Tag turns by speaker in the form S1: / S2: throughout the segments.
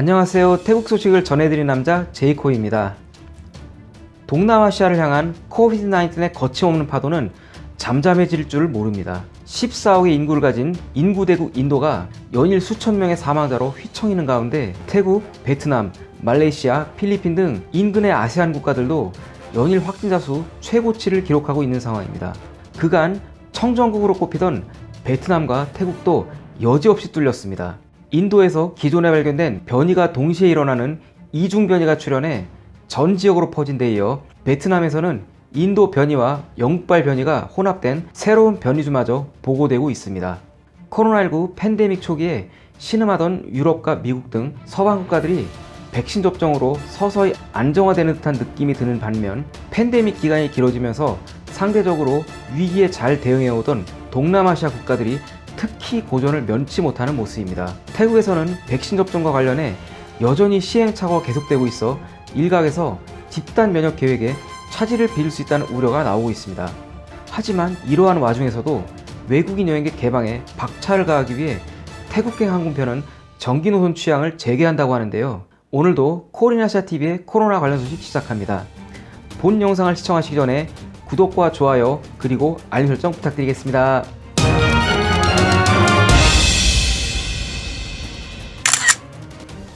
S1: 안녕하세요. 태국 소식을 전해드린 남자 제이코입니다. 동남아시아를 향한 코비드-19의 거침없는 파도는 잠잠해질 줄 모릅니다. 14억의 인구를 가진 인구대국 인도가 연일 수천 명의 사망자로 휘청이는 가운데 태국, 베트남, 말레이시아, 필리핀 등 인근의 아세안 국가들도 연일 확진자 수 최고치를 기록하고 있는 상황입니다. 그간 청정국으로 꼽히던 베트남과 태국도 여지없이 뚫렸습니다. 인도에서 기존에 발견된 변이가 동시에 일어나는 이중 변이가 출현해 전 지역으로 퍼진 데 이어 베트남에서는 인도 변이와 영국발 변이가 혼합된 새로운 변이주마저 보고되고 있습니다. 코로나19 팬데믹 초기에 신음하던 유럽과 미국 등 서방 국가들이 백신 접종으로 서서히 안정화되는 듯한 느낌이 드는 반면 팬데믹 기간이 길어지면서 상대적으로 위기에 잘 대응해오던 동남아시아 국가들이 특히 고전을 면치 못하는 모습입니다. 태국에서는 백신 접종과 관련해 여전히 시행착오가 계속되고 있어 일각에서 집단 면역 계획에 차질을 빚을 수 있다는 우려가 나오고 있습니다. 하지만 이러한 와중에서도 외국인 여행객 개방에 박차를 가하기 위해 태국행 항공편은 정기 노선 취향을 재개한다고 하는데요. 오늘도 코리나시아TV의 코로나 관련 소식 시작합니다. 본 영상을 시청하시기 전에 구독과 좋아요 그리고 알림 설정 부탁드리겠습니다.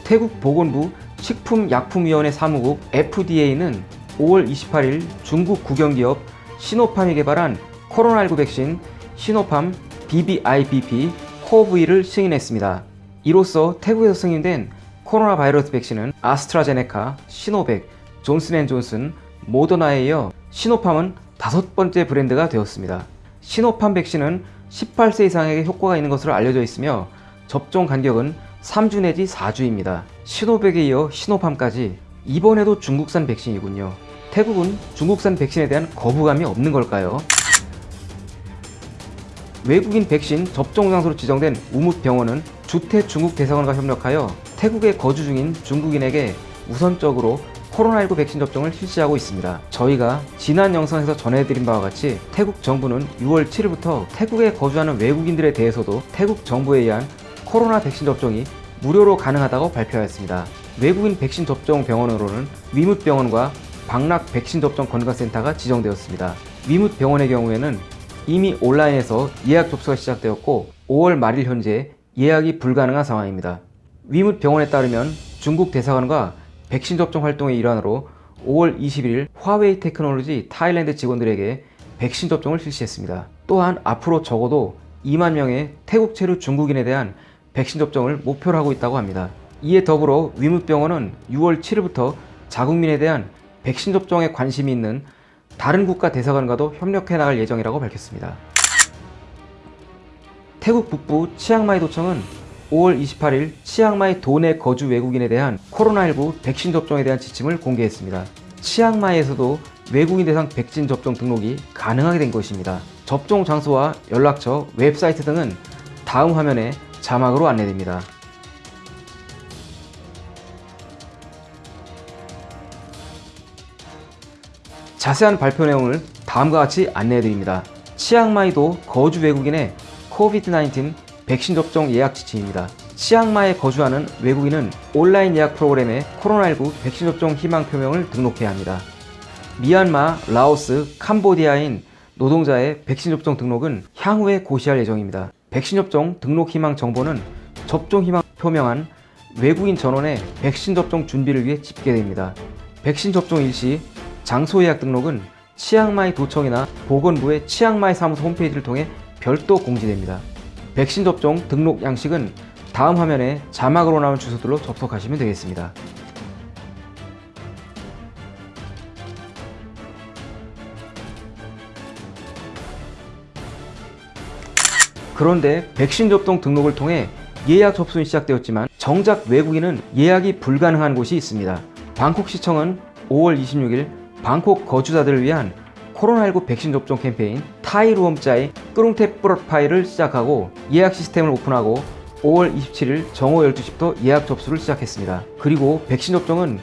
S1: 태국 보건부 식품약품위원회 사무국 FDA는 5월 28일 중국 국영기업 시노팜이 개발한 코로나19 백신 시노팜 BBIBP 코브이를 승인했습니다. 이로써 태국에서 승인된 코로나 바이러스 백신은 아스트라제네카, 시노백, 존슨앤존슨, 모더나에 이어 시노팜은 다섯 번째 브랜드가 되었습니다. 시노팜 백신은 18세 이상에게 효과가 있는 것으로 알려져 있으며 접종 간격은 3주 내지 4주입니다. 시노백에 이어 시노팜까지 이번에도 중국산 백신이군요. 태국은 중국산 백신에 대한 거부감이 없는 걸까요? 외국인 백신 접종 장소로 지정된 우뭇병원은 주태 중국 대사관과 협력하여 태국에 거주 중인 중국인에게 우선적으로 코로나19 백신 접종을 실시하고 있습니다. 저희가 지난 영상에서 전해드린 바와 같이 태국 정부는 6월 7일부터 태국에 거주하는 외국인들에 대해서도 태국 정부에 의한 코로나 백신 접종이 무료로 가능하다고 발표하였습니다. 외국인 백신 접종 병원으로는 위뭇병원과 방락 백신 접종 건강센터가 지정되었습니다. 위뭇병원의 경우에는 이미 온라인에서 예약 접수가 시작되었고 5월 말일 현재 예약이 불가능한 상황입니다. 위뭇병원에 따르면 중국 대사관과 백신 접종 활동의 일환으로 5월 21일 화웨이 테크놀로지 타일랜드 직원들에게 백신 접종을 실시했습니다. 또한 앞으로 적어도 2만 명의 태국 체류 중국인에 대한 백신 접종을 목표로 하고 있다고 합니다. 이에 더불어 위뭇병원은 6월 7일부터 자국민에 대한 백신 접종에 관심이 있는 다른 국가 대사관과도 협력해 나갈 예정이라고 밝혔습니다. 태국 북부 치앙마이 도청은 5월 28일 치앙마이 도내 거주 외국인에 대한 코로나19 백신 접종에 대한 지침을 공개했습니다. 치앙마이에서도 외국인 대상 백신 접종 등록이 가능하게 된 것입니다. 접종 장소와 연락처, 웹사이트 등은 다음 화면에 자막으로 안내됩니다. 자세한 발표 내용을 다음과 같이 안내해드립니다. 치앙마이도 거주 외국인의 COVID-19 백신 접종 예약 지침입니다. 치앙마이에 거주하는 외국인은 온라인 예약 프로그램에 코로나19 백신 접종 희망 표명을 등록해야 합니다. 미얀마, 라오스, 캄보디아인 노동자의 백신 접종 등록은 향후에 고시할 예정입니다. 백신 접종 등록 희망 정보는 접종 희망 표명한 외국인 전원의 백신 접종 준비를 위해 집계됩니다. 백신 접종 일시 장소 예약 등록은 치앙마이 도청이나 보건부의 치앙마이 사무소 홈페이지를 통해 별도 공지됩니다. 백신 접종 등록 양식은 다음 화면에 자막으로 나온 주소들로 접속하시면 되겠습니다. 그런데 백신 접종 등록을 통해 예약 접수는 시작되었지만 정작 외국인은 예약이 불가능한 곳이 있습니다. 방콕시청은 5월 26일 방콕 거주자들을 위한 코로나19 백신 접종 캠페인 타이루엄자의 끄룽테 프로파일을 시작하고 예약 시스템을 오픈하고 5월 27일 정오 12시부터 예약 접수를 시작했습니다. 그리고 백신 접종은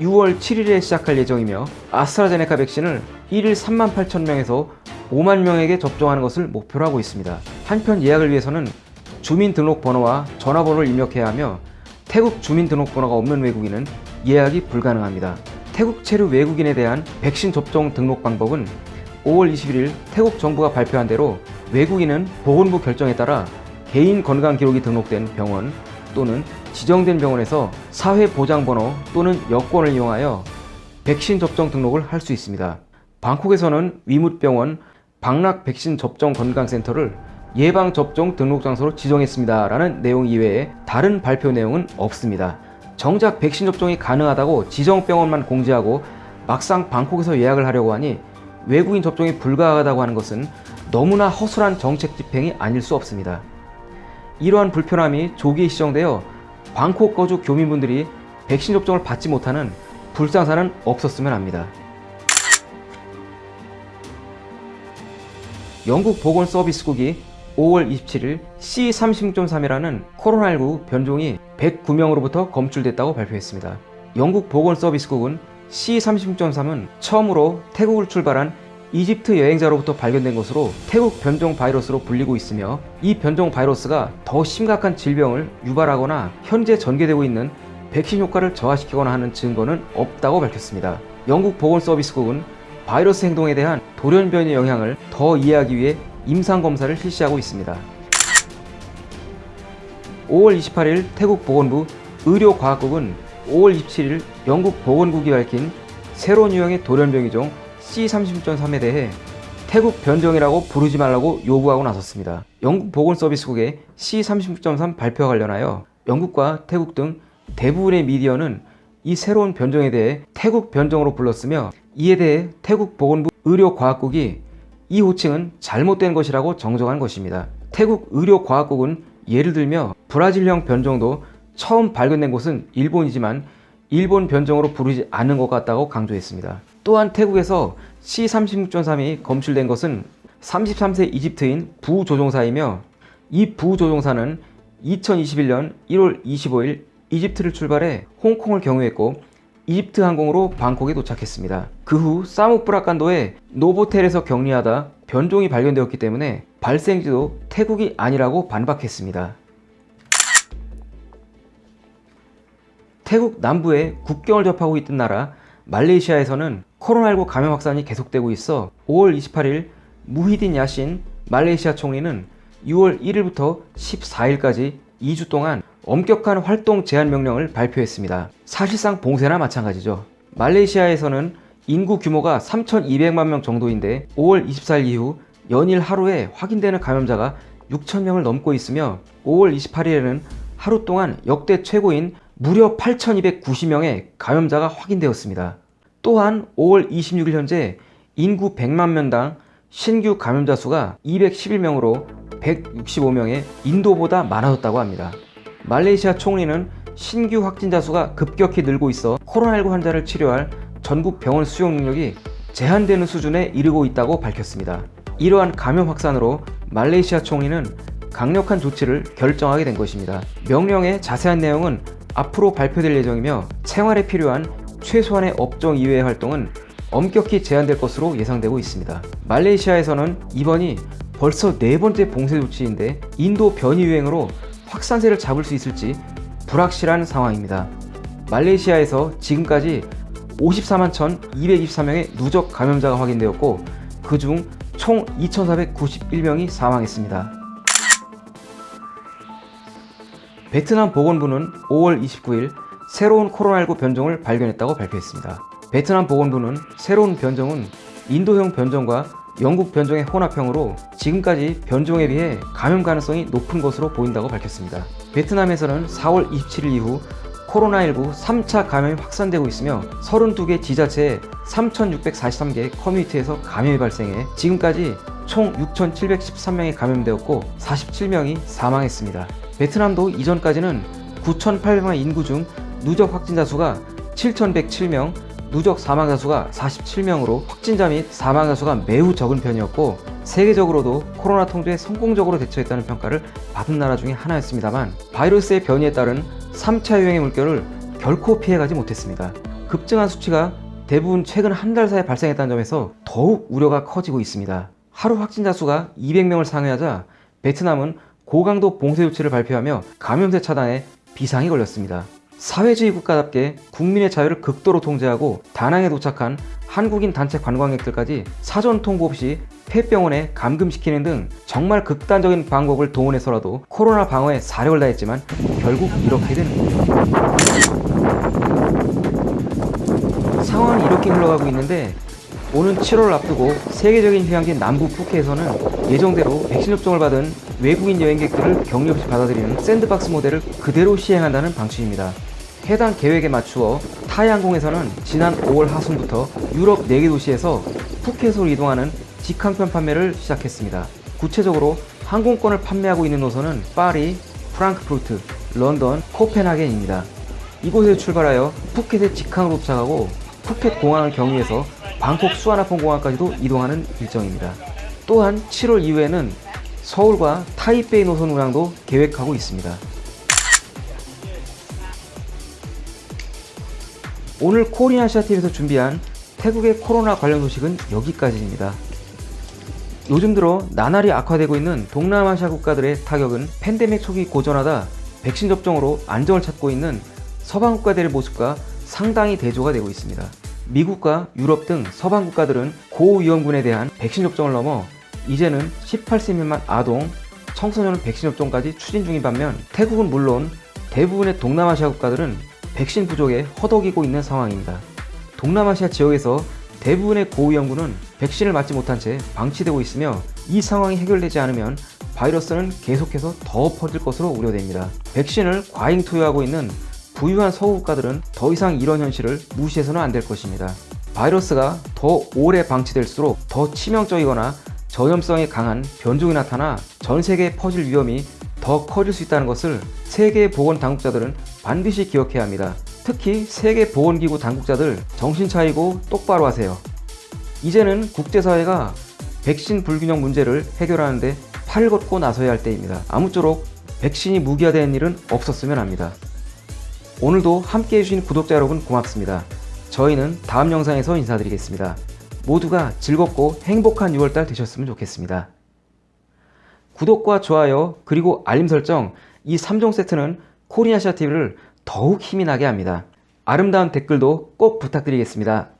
S1: 6월 7일에 시작할 예정이며 아스트라제네카 백신을 1일 3만 8천 명에서 5만 명에게 접종하는 것을 목표로 하고 있습니다. 한편 예약을 위해서는 주민등록번호와 전화번호를 입력해야 하며 태국 주민등록번호가 없는 외국인은 예약이 불가능합니다. 태국 체류 외국인에 대한 백신 접종 등록 방법은 5월 21일 태국 정부가 발표한 대로 외국인은 보건부 결정에 따라 개인 건강 기록이 등록된 병원 또는 지정된 병원에서 사회보장번호 또는 여권을 이용하여 백신 접종 등록을 할 수 있습니다. 방콕에서는 위뭇병원 방락 백신 접종 건강센터를 예방접종 등록 장소로 지정했습니다. 라는 내용 이외에 다른 발표 내용은 없습니다. 정작 백신 접종이 가능하다고 지정병원만 공지하고 막상 방콕에서 예약을 하려고 하니 외국인 접종이 불가하다고 하는 것은 너무나 허술한 정책 집행이 아닐 수 없습니다. 이러한 불편함이 조기에 시정되어 방콕 거주 교민분들이 백신 접종을 받지 못하는 불상사는 없었으면 합니다. 영국 보건서비스국이 5월 27일 C36.3이라는 코로나19 변종이 109명으로부터 검출됐다고 발표했습니다. 영국 보건서비스국은 C36.3은 처음으로 태국을 출발한 이집트 여행자로부터 발견된 것으로 태국 변종 바이러스로 불리고 있으며 이 변종 바이러스가 더 심각한 질병을 유발하거나 현재 전개되고 있는 백신 효과를 저하시키거나 하는 증거는 없다고 밝혔습니다. 영국 보건서비스국은 바이러스 행동에 대한 돌연변이의 영향을 더 이해하기 위해 임상검사를 실시하고 있습니다. 5월 28일 태국 보건부 의료과학국은 5월 27일 영국 보건국이 밝힌 새로운 유형의 돌연병이종 C30.3에 대해 태국 변종이라고 부르지 말라고 요구하고 나섰습니다. 영국 보건서비스국의 C30.3 발표와 관련하여 영국과 태국 등 대부분의 미디어는 이 새로운 변종에 대해 태국 변종으로 불렀으며 이에 대해 태국 보건부 의료과학국이 이 호칭은 잘못된 것이라고 정정한 것입니다. 태국 의료과학국은 예를 들며 브라질형 변종도 처음 발견된 곳은 일본이지만 일본 변종으로 부르지 않는 것 같다고 강조했습니다. 또한 태국에서 C36.3이 검출된 것은 33세 이집트인 부조종사이며 이 부조종사는 2021년 1월 25일 이집트를 출발해 홍콩을 경유했고 이집트 항공으로 방콕에 도착했습니다. 그 후 사무프라칸도의 노보텔에서 격리하다 변종이 발견되었기 때문에 발생지도 태국이 아니라고 반박했습니다. 태국 남부에 국경을 접하고 있던 나라 말레이시아에서는 코로나19 감염 확산이 계속되고 있어 5월 28일 무히딘 야신 말레이시아 총리는 6월 1일부터 14일까지 2주 동안 엄격한 활동 제한 명령을 발표했습니다. 사실상 봉쇄나 마찬가지죠. 말레이시아에서는 인구 규모가 3,200만 명 정도인데 5월 24일 이후 연일 하루에 확인되는 감염자가 6,000명을 넘고 있으며 5월 28일에는 하루 동안 역대 최고인 무려 8,290명의 감염자가 확인되었습니다. 또한 5월 26일 현재 인구 100만 명당 신규 감염자 수가 211명으로 165명의 인도보다 많아졌다고 합니다. 말레이시아 총리는 신규 확진자 수가 급격히 늘고 있어 코로나19 환자를 치료할 전국 병원 수용 능력이 제한되는 수준에 이르고 있다고 밝혔습니다. 이러한 감염 확산으로 말레이시아 총리는 강력한 조치를 결정하게 된 것입니다. 명령의 자세한 내용은 앞으로 발표될 예정이며 생활에 필요한 최소한의 업종 이외의 활동은 엄격히 제한될 것으로 예상되고 있습니다. 말레이시아에서는 이번이 벌써 네 번째 봉쇄 조치인데 인도 변이 유행으로 확산세를 잡을 수 있을지 불확실한 상황입니다. 말레이시아에서 지금까지 54만 1223명의 누적 감염자가 확인되었고 그 중 총 2491명이 사망했습니다. 베트남 보건부는 5월 29일 새로운 코로나19 변종을 발견했다고 발표했습니다. 베트남 보건부는 새로운 변종은 인도형 변종과 영국 변종의 혼합형으로 지금까지 변종에 비해 감염 가능성이 높은 것으로 보인다고 밝혔습니다. 베트남에서는 4월 27일 이후 코로나19 3차 감염이 확산되고 있으며 32개 지자체에 3,643개 커뮤니티에서 감염이 발생해 지금까지 총 6,713명이 감염되었고 47명이 사망했습니다. 베트남도 이전까지는 9,800만 인구 중 누적 확진자 수가 7,107명, 누적 사망자 수가 47명으로 확진자 및 사망자 수가 매우 적은 편이었고 세계적으로도 코로나 통제에 성공적으로 대처했다는 평가를 받은 나라 중에 하나였습니다만 바이러스의 변이에 따른 3차 유행의 물결을 결코 피해가지 못했습니다. 급증한 수치가 대부분 최근 한 달 사이에 발생했다는 점에서 더욱 우려가 커지고 있습니다. 하루 확진자 수가 200명을 상회하자 베트남은 고강도 봉쇄 조치를 발표하며 감염세 차단에 비상이 걸렸습니다. 사회주의 국가답게 국민의 자유를 극도로 통제하고 다낭에 도착한 한국인 단체 관광객들까지 사전 통보 없이 폐병원에 감금시키는 등 정말 극단적인 방법을 동원해서라도 코로나 방어에 사력을 다했지만 결국 이렇게 되는 겁니다. 상황은 이렇게 흘러가고 있는데 오는 7월 앞두고 세계적인 휴양지 남부 푸켓에서는 예정대로 백신 접종을 받은 외국인 여행객들을 격리 없이 받아들이는 sandbox 모델을 그대로 시행한다는 방침입니다. 해당 계획에 맞추어 타이항공에서는 지난 5월 하순부터 유럽 4개 도시에서 푸켓으로 이동하는 직항편 판매를 시작했습니다. 구체적으로 항공권을 판매하고 있는 노선은 파리, 프랑크푸르트, 런던, 코펜하겐입니다. 이곳에 출발하여 푸켓에 직항으로 도착하고 푸켓 공항을 경유해서 방콕 수완아폰 공항까지도 이동하는 일정입니다. 또한 7월 이후에는 서울과 타이베이 노선 운항도 계획하고 있습니다. 오늘 코리아시아TV에서 준비한 태국의 코로나 관련 소식은 여기까지입니다. 요즘 들어 나날이 악화되고 있는 동남아시아 국가들의 타격은 팬데믹 초기 고전하다 백신 접종으로 안정을 찾고 있는 서방 국가들의 모습과 상당히 대조가 되고 있습니다. 미국과 유럽 등 서방 국가들은 고위험군에 대한 백신 접종을 넘어 이제는 18세 미만 아동, 청소년 백신 접종까지 추진 중인 반면 태국은 물론 대부분의 동남아시아 국가들은 백신 부족에 허덕이고 있는 상황입니다. 동남아시아 지역에서 대부분의 고위험군은 백신을 맞지 못한 채 방치되고 있으며 이 상황이 해결되지 않으면 바이러스는 계속해서 더 퍼질 것으로 우려됩니다. 백신을 과잉 투여하고 있는 부유한 서구 국가들은 더 이상 이런 현실을 무시해서는 안 될 것입니다. 바이러스가 더 오래 방치될수록 더 치명적이거나 전염성이 강한 변종이 나타나 전 세계에 퍼질 위험이 더 커질 수 있다는 것을 세계 보건 당국자들은 반드시 기억해야 합니다. 특히 세계 보건기구 당국자들 정신 차리고 똑바로 하세요. 이제는 국제사회가 백신 불균형 문제를 해결하는데 팔을 걷고 나서야 할 때입니다. 아무쪼록 백신이 무기화된 일은 없었으면 합니다. 오늘도 함께 해주신 구독자 여러분 고맙습니다. 저희는 다음 영상에서 인사드리겠습니다. 모두가 즐겁고 행복한 6월달 되셨으면 좋겠습니다. 구독과 좋아요 그리고 알림 설정 이 3종 세트는 코리아시아 TV를 더욱 힘이 나게 합니다. 아름다운 댓글도 꼭 부탁드리겠습니다.